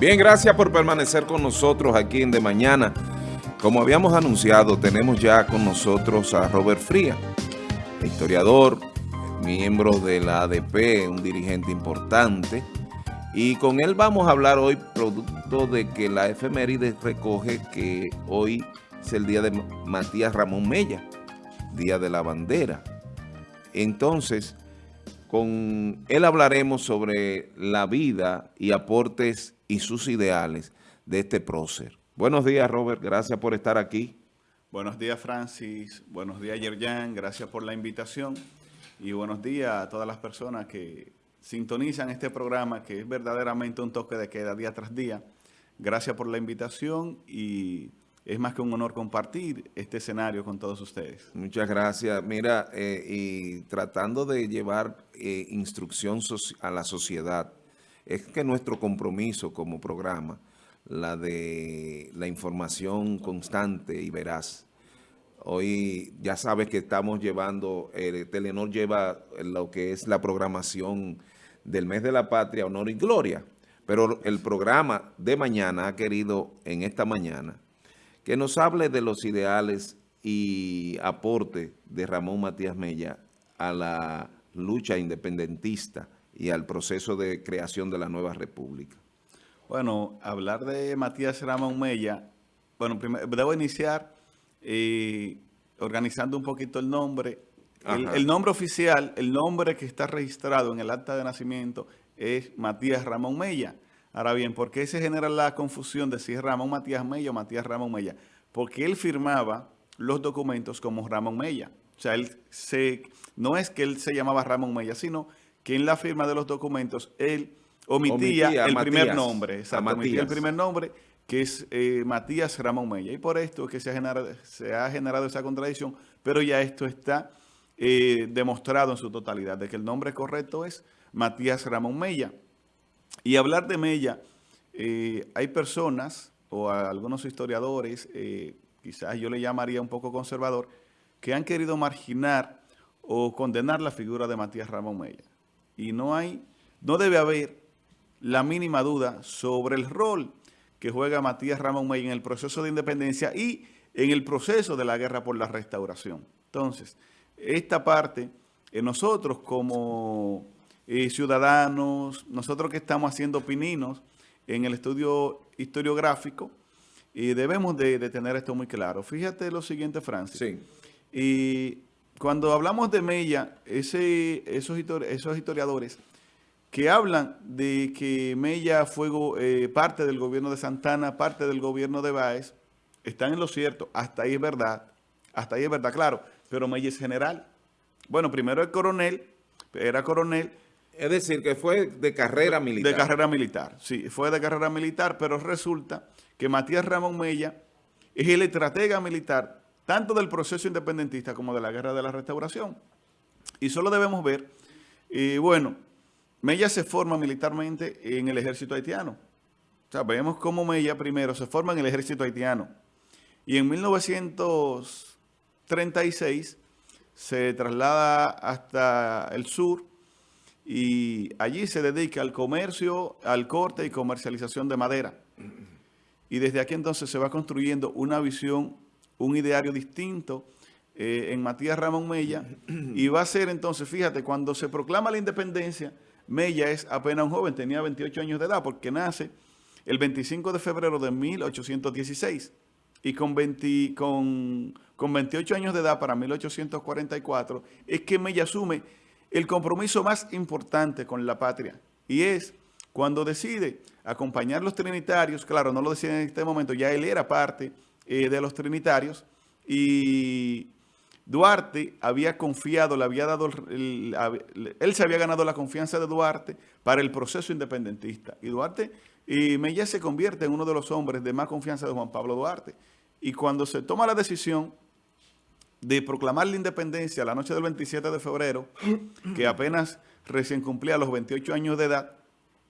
Bien, gracias por permanecer con nosotros aquí en De Mañana. Como habíamos anunciado, tenemos ya con nosotros a Robert Fría, historiador, miembro de la ADP, un dirigente importante. Y con él vamos a hablar hoy, producto de que la efeméride recoge que hoy es el día de Matías Ramón Mella, Día de la Bandera. Entonces, con él hablaremos sobre la vida y aportes y sus ideales de este prócer. Buenos días, Robert. Gracias por estar aquí. Buenos días, Francis. Buenos días, Yerjan. Gracias por la invitación. Y buenos días a todas las personas que sintonizan este programa, que es verdaderamente un toque de queda día tras día. Gracias por la invitación y es más que un honor compartir este escenario con todos ustedes. Muchas gracias. Mira, eh, y tratando de llevar eh, instrucción a la sociedad, es que nuestro compromiso como programa, la de la información constante y veraz, Hoy ya sabes que estamos llevando, eh, Telenor lleva lo que es la programación del mes de la patria, honor y gloria. Pero el programa de mañana ha querido en esta mañana que nos hable de los ideales y aporte de Ramón Matías Mella a la lucha independentista y al proceso de creación de la nueva república. Bueno, hablar de Matías Ramón Mella, bueno, primero, debo iniciar eh, organizando un poquito el nombre. El, el, nombre oficial, el nombre que está registrado en el acta de nacimiento es Matías Ramón Mella. Ahora bien, ¿por qué se genera la confusión de si es Ramón Matías Mella o Matías Ramón Mella? Porque él firmaba los documentos como Ramón Mella. O sea, él se, no es que él se llamaba Ramón Mella, sino que en la firma de los documentos él omitía, el primer nombre. Exacto, omitía el primer nombre, que es eh, Matías Ramón Mella. Y por esto es que se ha generado, se ha generado esa contradicción, pero ya esto está eh, demostrado en su totalidad, de que el nombre correcto es Matías Ramón Mella. Y hablar de Mella, eh, hay personas o algunos historiadores, quizás yo le llamaría un poco conservador, que han querido marginar o condenar la figura de Matías Ramón Mella. Y no hay, no debe haber la mínima duda sobre el rol que juega Matías Ramón Mella en el proceso de independencia y en el proceso de la guerra por la restauración. Entonces, esta parte, eh, nosotros como eh, ciudadanos, nosotros que estamos haciendo pininos en el estudio historiográfico, y debemos de, tener esto muy claro. Fíjate lo siguiente, Francis. Sí. Y cuando hablamos de Mella, ese, esos, esos historiadores que hablan de que Mella fue eh, parte del gobierno de Santana, parte del gobierno de Báez, están en lo cierto. Hasta ahí es verdad. Hasta ahí es verdad, claro. Pero Mella es general. Bueno, primero el coronel, era coronel, es decir, que fue de carrera militar. De carrera militar, sí, fue de carrera militar, pero resulta que Matías Ramón Mella es el estratega militar tanto del proceso independentista como de la guerra de la restauración. Y solo debemos ver, y bueno, Mella se forma militarmente en el ejército haitiano. O sea, vemos cómo Mella primero se forma en el ejército haitiano. Y en 1936 se traslada hasta el sur y allí se dedica al comercio, al corte y comercialización de madera. Y desde aquí entonces se va construyendo una visión, un ideario distinto eh, en Matías Ramón Mella. Y va a ser entonces, fíjate, cuando se proclama la independencia, Mella es apenas un joven, tenía 28 años de edad porque nace el 25 de febrero de 1816 y con, 20, con, con 28 años de edad para 1844 es que Mella asume el compromiso más importante con la patria. Y es cuando decide acompañar a los trinitarios, claro, no lo decide en este momento, ya él era parte eh, de los trinitarios y Duarte había confiado, le había dado, él se había ganado la confianza de Duarte para el proceso independentista. Y Duarte, y Mella se convierte en uno de los hombres de más confianza de Juan Pablo Duarte. Y cuando se toma la decisión de proclamar la independencia la noche del 27 de febrero, que apenas recién cumplía los 28 años de edad,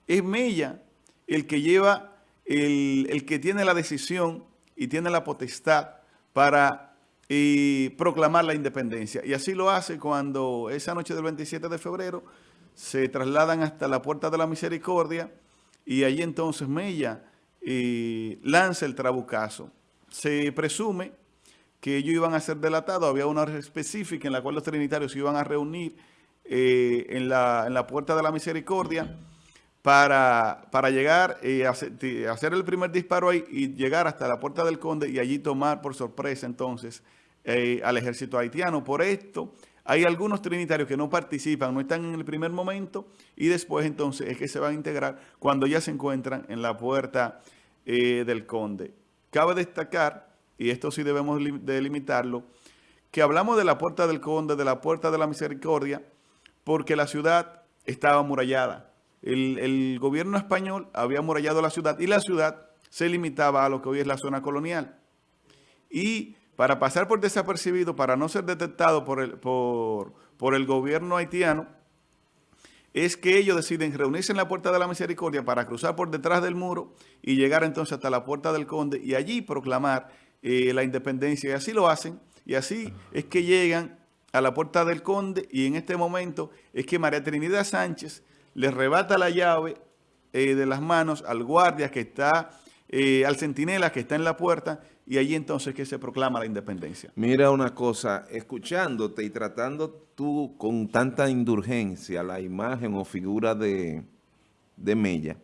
es Mella el que lleva, el, que tiene la decisión y tiene la potestad para proclamar la independencia. Y así lo hace cuando esa noche del 27 de febrero se trasladan hasta la Puerta de la Misericordia y allí entonces Mella eh, lanza el trabucazo. Se presume que ellos iban a ser delatados, había una hora específica en la cual los trinitarios se iban a reunir eh, en, la, Puerta de la Misericordia para, para llegar y eh, hacer, el primer disparo ahí y llegar hasta la Puerta del Conde y allí tomar por sorpresa entonces al ejército haitiano. Por esto, hay algunos trinitarios que no participan, no están en el primer momento y después entonces es que se van a integrar cuando ya se encuentran en la puerta eh, del conde. Cabe destacar, y esto sí debemos delimitarlo, que hablamos de la puerta del conde, de la puerta de la misericordia, porque la ciudad estaba amurallada. El, gobierno español había amurallado la ciudad y la ciudad se limitaba a lo que hoy es la zona colonial. Y para pasar por desapercibido, para no ser detectado por el, por, por el gobierno haitiano, es que ellos deciden reunirse en la Puerta de la Misericordia para cruzar por detrás del muro y llegar entonces hasta la Puerta del Conde y allí proclamar eh, la independencia. Y así lo hacen, y así es que llegan a la Puerta del Conde y en este momento es que María Trinidad Sánchez le rebata la llave eh, de las manos al guardia que está, eh, al centinela que está en la puerta y allí entonces que se proclama la independencia. Mira una cosa, escuchándote y tratando tú con tanta indulgencia la imagen o figura de, de Mella,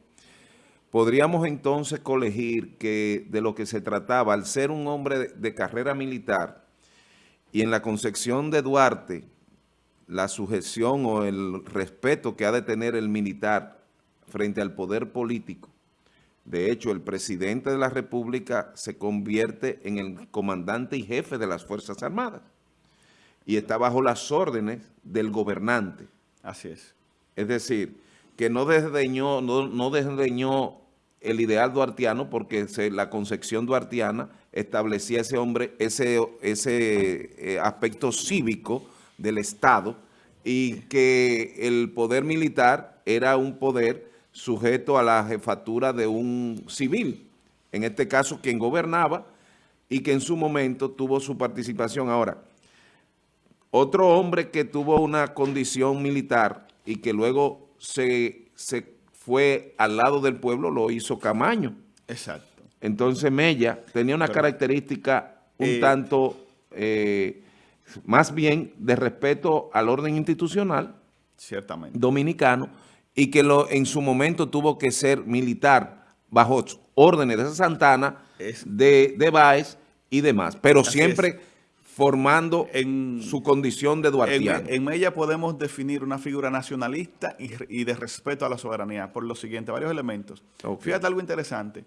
podríamos entonces colegir que de lo que se trataba, al ser un hombre de, de carrera militar y en la concepción de Duarte, la sujeción o el respeto que ha de tener el militar frente al poder político, de hecho, el presidente de la República se convierte en el comandante y jefe de las Fuerzas Armadas y está bajo las órdenes del gobernante. Así es. Es decir, que no desdeñó, no, desdeñó el ideal duartiano porque la concepción duartiana establecía ese hombre, ese, ese eh, aspecto cívico del Estado y que el poder militar era un poder sujeto a la jefatura de un civil, en este caso quien gobernaba y que en su momento tuvo su participación. Ahora, otro hombre que tuvo una condición militar y que luego se, se fue al lado del pueblo lo hizo Camaño. Exacto. Entonces Mella tenía una característica un eh, tanto, eh, más bien de respeto al orden institucional Ciertamente. dominicano, y que lo, en su momento tuvo que ser militar bajo órdenes de Santana, de, de Báez y demás, pero siempre formando en su condición de duartiano. En, ella podemos definir una figura nacionalista y, de respeto a la soberanía por lo siguiente, varios elementos. Fíjate algo interesante.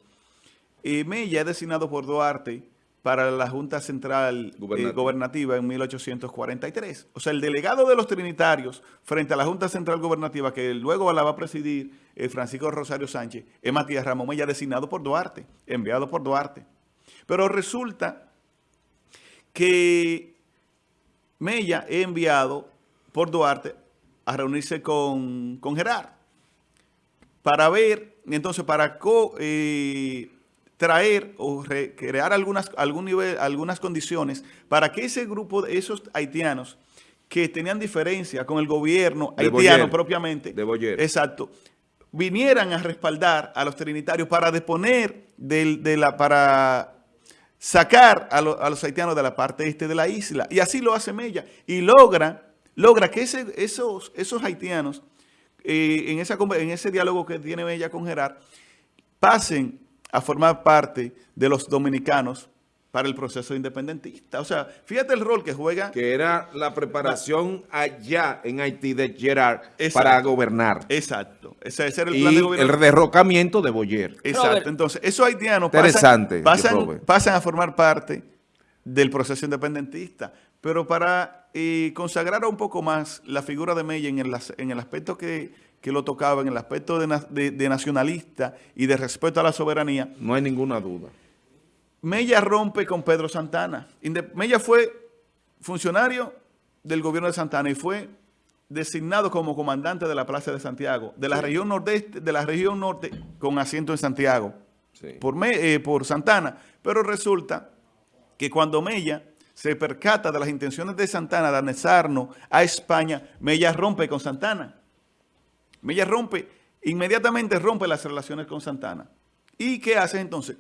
Y Mella es designado por Duarte para la Junta Central eh, Gobernativa en 1843. O sea, el delegado de los trinitarios frente a la Junta Central Gobernativa, que luego la va a presidir eh, Francisco Rosario Sánchez, es Matías Ramón Mella, designado por Duarte, enviado por Duarte. Pero resulta que Mella es enviado por Duarte a reunirse con, con Gerard para ver, entonces, para... Co, eh, traer o crear algunas, algún nivel, algunas condiciones para que ese grupo de esos haitianos que tenían diferencia con el gobierno haitiano propiamente, de exacto, vinieran a respaldar a los trinitarios para deponer de la, para sacar a, los haitianos de la parte este de la isla. Y así lo hace Mella. Y logra, logra que ese, esos, esos haitianos, eh, en, esa, en ese diálogo que tiene Mella con Gerard, pasen a formar parte de los dominicanos para el proceso independentista. O sea, fíjate el rol que juega. Que era la preparación allá en Haití de Gerard para gobernar. Exacto. Ese, era el plan de gobierno. el derrocamiento de Boyer. Exacto. Entonces, esos haitianos Interesante, pasan, pasan, a formar parte del proceso independentista. Pero para eh, consagrar un poco más la figura de Mella en el, en el aspecto que que lo tocaba en el aspecto de, nacionalista y de respeto a la soberanía. No hay ninguna duda. Mella rompe con Pedro Santana. Mella fue funcionario del gobierno de Santana y fue designado como comandante de la Plaza de Santiago, de la región nordeste, de la región norte con asiento en Santiago, por, eh, por Santana. Pero resulta que cuando Mella se percata de las intenciones de Santana de anexarnos a España, Mella rompe con Santana Mella rompe, inmediatamente rompe las relaciones con Santana. ¿Y qué hace entonces?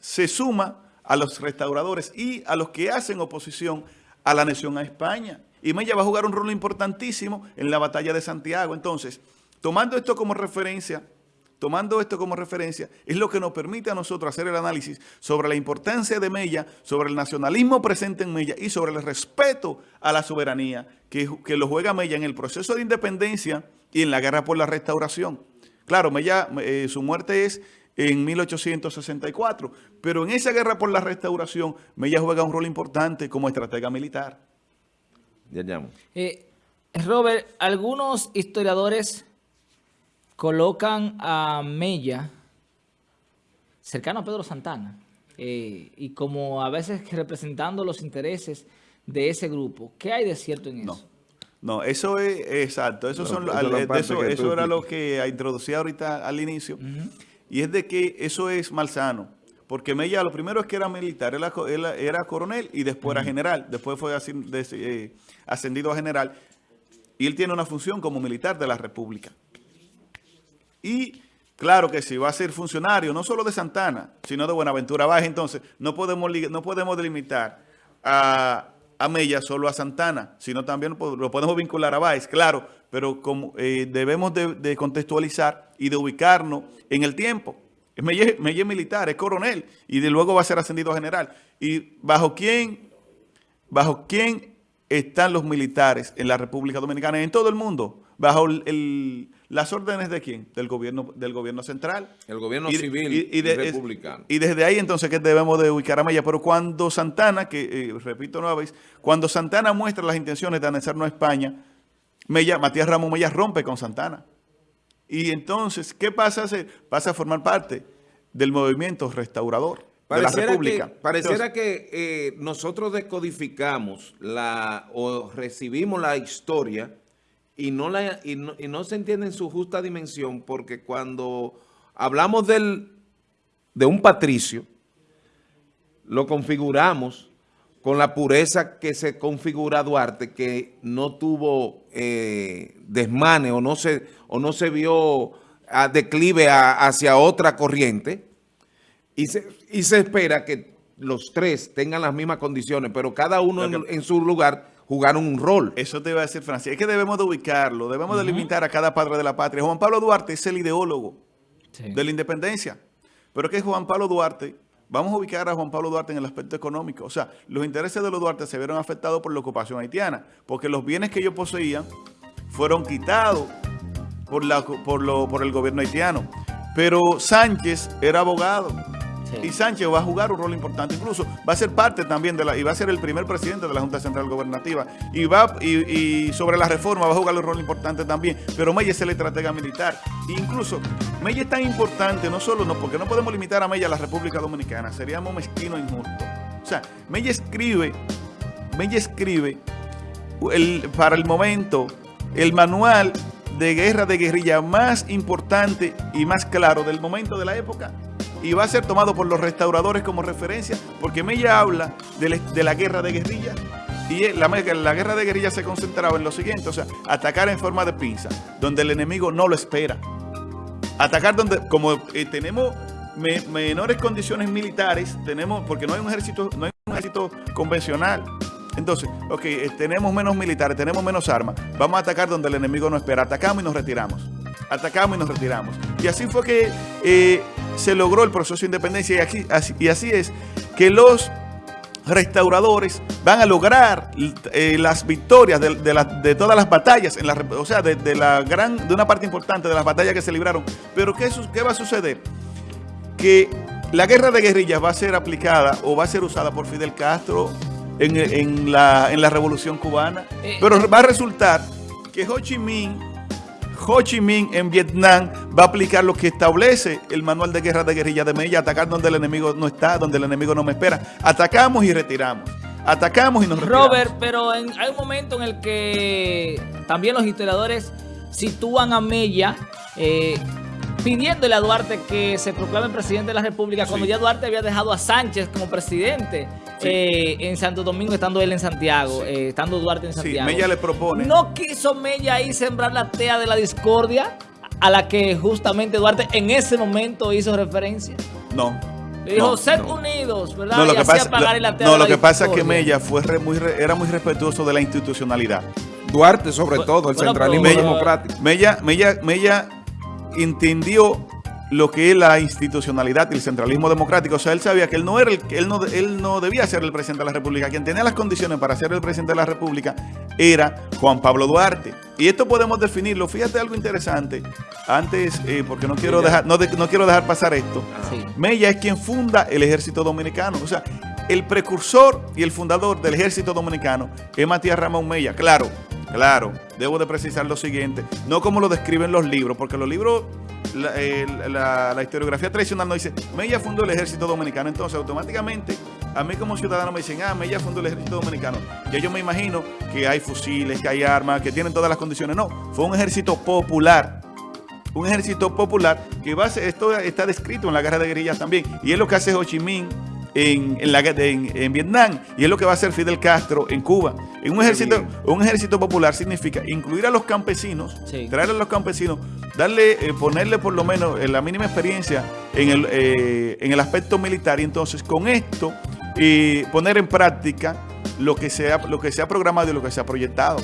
Se suma a los restauradores y a los que hacen oposición a la nación a España. Y Mella va a jugar un rol importantísimo en la batalla de Santiago. Entonces, tomando esto como referencia, tomando esto como referencia, es lo que nos permite a nosotros hacer el análisis sobre la importancia de Mella, sobre el nacionalismo presente en Mella y sobre el respeto a la soberanía que, que lo juega Mella en el proceso de independencia y en la guerra por la restauración. Claro, Mella, eh, su muerte es en 1864, pero en esa guerra por la restauración, Mella juega un rol importante como estratega militar. Ya llamo. Eh, Robert, algunos historiadores colocan a Mella cercano a Pedro Santana eh, y como a veces representando los intereses de ese grupo. ¿Qué hay de cierto en eso? No, eso es exacto. Eso, son, eso, era lo que introducía ahorita al inicio. Y es de que eso es malsano. Porque Mella lo primero es que era militar, él, era coronel y después era general. Después fue eh, ascendido a general. Y él tiene una función como militar de la República. Y claro que si va a ser funcionario, no solo de Santana, sino de Buenaventura Baja, entonces no podemos, no podemos delimitar a a Mella solo a Santana, sino también lo podemos vincular a Báez, claro, pero como, eh, debemos de, contextualizar y de ubicarnos en el tiempo. Mella, es militar, es coronel, y de luego va a ser ascendido a general. ¿Y bajo quién, bajo quién están los militares en la República Dominicana y en todo el mundo? Bajo el ¿Las órdenes de quién? Del gobierno, del gobierno central. El gobierno civil y, republicano. y desde ahí entonces que debemos de ubicar a Mella. Pero cuando Santana, que eh, repito nueva vez, cuando Santana muestra las intenciones de anexarnos a España, Mella, Matías Ramón Mella rompe con Santana. Y entonces, ¿qué pasa a hacer? Pasa a formar parte del movimiento restaurador de la República. Que, pareciera que eh, nosotros descodificamos la o recibimos la historia y no, la, y no, se entiende en su justa dimensión porque cuando hablamos del, de un patricio, lo configuramos con la pureza que se configura Duarte, que no tuvo eh, desmane o no se, o no se vio a declive hacia otra corriente, y se, y se espera que los tres tengan las mismas condiciones, pero cada uno en su lugar jugaron un rol. Eso te iba a decir, Francis. Es que debemos de ubicarlo, debemos de limitar a cada padre de la patria. Juan Pablo Duarte es el ideólogo de la independencia. Pero que Juan Pablo Duarte, vamos a ubicar a Juan Pablo Duarte en el aspecto económico. O sea, los intereses de los Duarte se vieron afectados por la ocupación haitiana, porque los bienes que ellos poseían fueron quitados por, la, por, lo, por el gobierno haitiano. Pero Sánchez era abogado y Sánchez va a jugar un rol importante, incluso va a ser parte también de la, y va a ser el primer presidente de la Junta Central Gobernativa, y va y, sobre la reforma va a jugar un rol importante también, pero Mella es el estratega militar. incluso Mella es tan importante, no solo no, porque no podemos limitar a Mella a la República Dominicana, seríamos mezquinos e injustos. O sea, Mella escribe, Mella escribe para el momento el manual de guerra de guerrilla más importante y más claro del momento de la época y va a ser tomado por los restauradores como referencia, porque Mella habla de, la guerra de guerrilla y la, la, guerra de guerrilla se concentraba en lo siguiente, o sea, atacar en forma de pinza, donde el enemigo no lo espera. Atacar donde, como eh, tenemos menores condiciones militares, tenemos, porque no hay un ejército, no hay un ejército convencional. Entonces, ok, eh, tenemos menos militares, tenemos menos armas, vamos a atacar donde el enemigo no espera, atacamos y nos retiramos. Atacamos y nos retiramos. Y así fue que eh, se logró el proceso de independencia y, aquí, así, y así es que los restauradores van a lograr eh, las victorias de, de, todas las batallas, en la, o sea, de, la gran, de una parte importante de las batallas que se libraron. Pero ¿qué, qué va a suceder? Que la guerra de guerrillas va a ser aplicada o va a ser usada por Fidel Castro en, en, la, en la revolución cubana, eh, pero va a resultar que Ho Chi Minh Ho Chi Minh en Vietnam va a aplicar lo que establece el manual de guerra de guerrilla de Mella, atacar donde el enemigo no está, donde el enemigo no me espera. Atacamos y retiramos. Atacamos y nos retiramos. Robert, pero hay un momento en el que también los historiadores sitúan a Mella pidiéndole a Duarte que se proclame presidente de la República cuando ya Duarte había dejado a Sánchez como presidente eh, en Santo Domingo, estando él en Santiago, eh, estando Duarte en Santiago. Sí, Mella le propone. ¿No quiso Mella ahí sembrar la tea de la discordia? a la que justamente Duarte en ese momento hizo referencia? No. Le dijo, sed unidos, ¿verdad? No, lo que pasa, no, lo que pasa es que Mella fue muy, era muy respetuoso de la institucionalidad. Duarte, sobre todo, el centralismo democrático. Mella, Mella, Mella entendió lo que es la institucionalidad y el centralismo democrático. O sea, él sabía que él no era el, él no, él no debía ser el presidente de la República. Quien tenía las condiciones para ser el presidente de la República era Juan Pablo Duarte. Y esto podemos definirlo. Fíjate algo interesante. Antes, eh, porque no quiero dejar, no, no, quiero dejar pasar esto. Mella es quien funda el ejército dominicano. O sea, el precursor y el fundador del ejército dominicano es Matías Ramón Mella. Claro, claro. Debo de precisar lo siguiente. No como lo describen los libros, porque los libros la, historiografía tradicional nos dice, Mella fundó el ejército dominicano, entonces automáticamente a mí como ciudadano me dicen, ah, Mella fundó el ejército dominicano. Ya yo me imagino que hay fusiles, que hay armas, que tienen todas las condiciones. No, fue un ejército popular. Un ejército popular que va a ser, esto está descrito en la guerra de guerrillas también. Y es lo que hace Ho Chi Minh en, la, en, Vietnam y es lo que va a hacer Fidel Castro en Cuba. En un ejército, un ejército popular significa incluir a los campesinos, traer a los campesinos, darle, eh, ponerle por lo menos la mínima experiencia en el, eh, en el aspecto militar y entonces con esto y poner en práctica lo que, sea, lo que se ha programado y lo que se ha proyectado.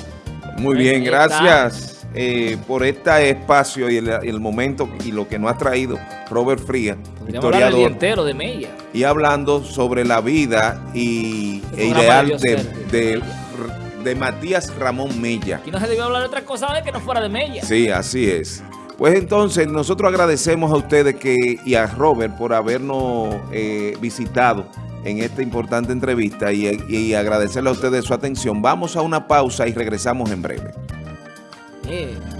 Muy bien, gracias. Eh, por este espacio y el, momento y lo que nos ha traído Robert Fría, historiador. entero de Mella. Y hablando sobre la vida y, e ideal de, de, Matías Ramón Mella. Aquí no se debió hablar de otra cosa que no fuera de Mella. Sí, así es. Pues entonces nosotros agradecemos a ustedes que y a Robert por habernos eh, visitado en esta importante entrevista y, y agradecerle a ustedes su atención. Vamos a una pausa y regresamos en breve. ええ